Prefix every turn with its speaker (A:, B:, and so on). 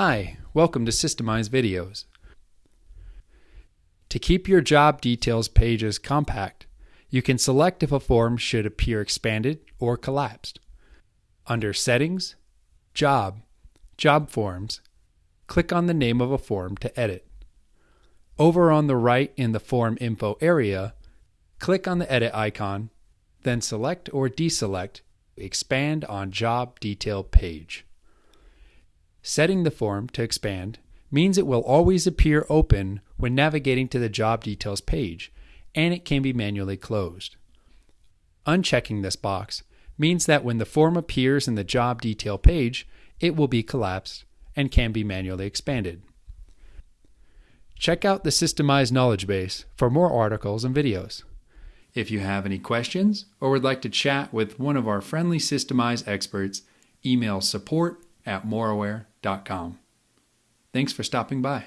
A: Hi, welcome to Systemize Videos. To keep your job details pages compact, you can select if a form should appear expanded or collapsed. Under Settings, Job, Job Forms, click on the name of a form to edit. Over on the right in the Form Info area, click on the Edit icon, then select or deselect Expand on Job Detail page. Setting the form to expand means it will always appear open when navigating to the job details page, and it can be manually closed. Unchecking this box means that when the form appears in the job detail page, it will be collapsed and can be manually expanded. Check out the Systemize Knowledge Base for more articles and videos. If you have any questions or would like to chat with one of our friendly Systemize experts, email support at moraware.com. Thanks for stopping by.